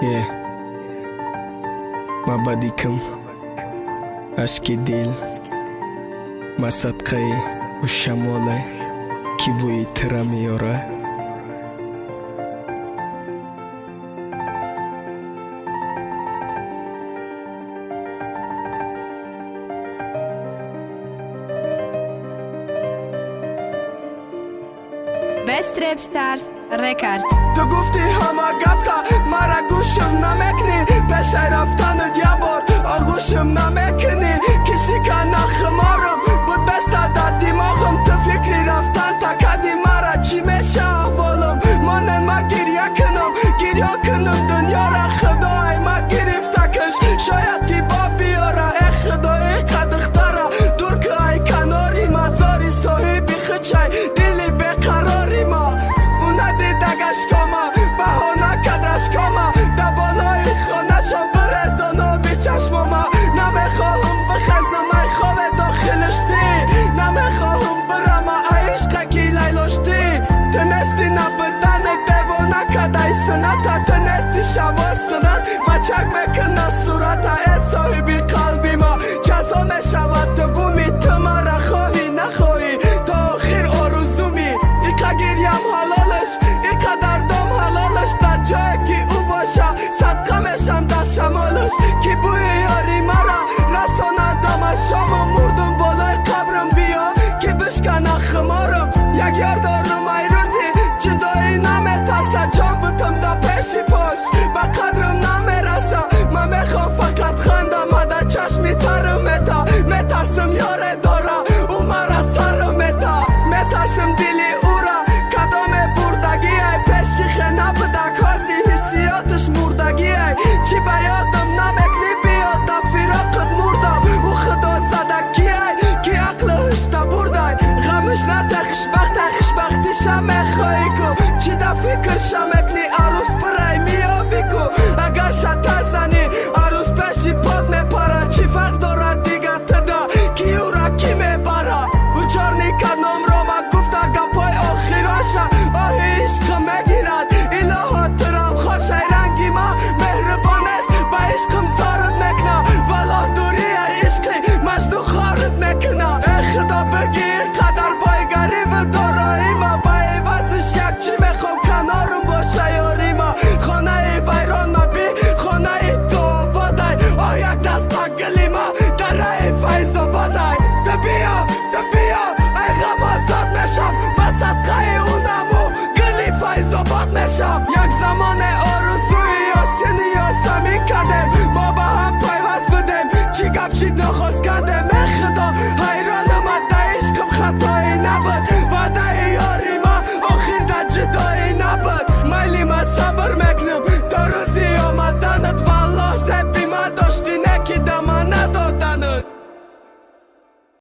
Yeah. Мабадикам ашки дил масадқаи у шамоле ки бӯи тира меёрад Best Rap Stars Records. Դու գուֆտի համագապտա մարագուշում նամեկնի Պեշայրավտանը դյաբոր աղուշում նամեկնի Քիսիկա նախմարում բուտ բեստա դատի մողում Դու ֆիկրի ռավտան տակադի մարաչի մեշա աղվոլում Մոնեն մա գիրյակնում գիրյոքնում برزانوی چشماما نمی‌خواهم بخزم ای خواب داخلش دی. نمی‌خواهم برم ای عشق کی لیلاشتی تنستی نبدن دیوانه کدای سنت تنستی شوا سنت. مچک می‌کنه صورت ای صاحبی قلبی ما. جزا می‌شود تو گومی تو مرا خواهی نخواهی تا آخر آرزومی. ایقا گریم حلالش ایقا دردم حلالش. در جایی که او باشه صدقه میشم در شمالش. که пеши пош ба қадрам намераса ман мехоҳам фақат хандамада чашми тару мета метарсам ёре дора ӯ мара сару мета метарсам дили ӯра кадоме бурдагиай пеши хена будак ҳози ҳиссиёташ мурдагиай чӣ ба ёд finish him.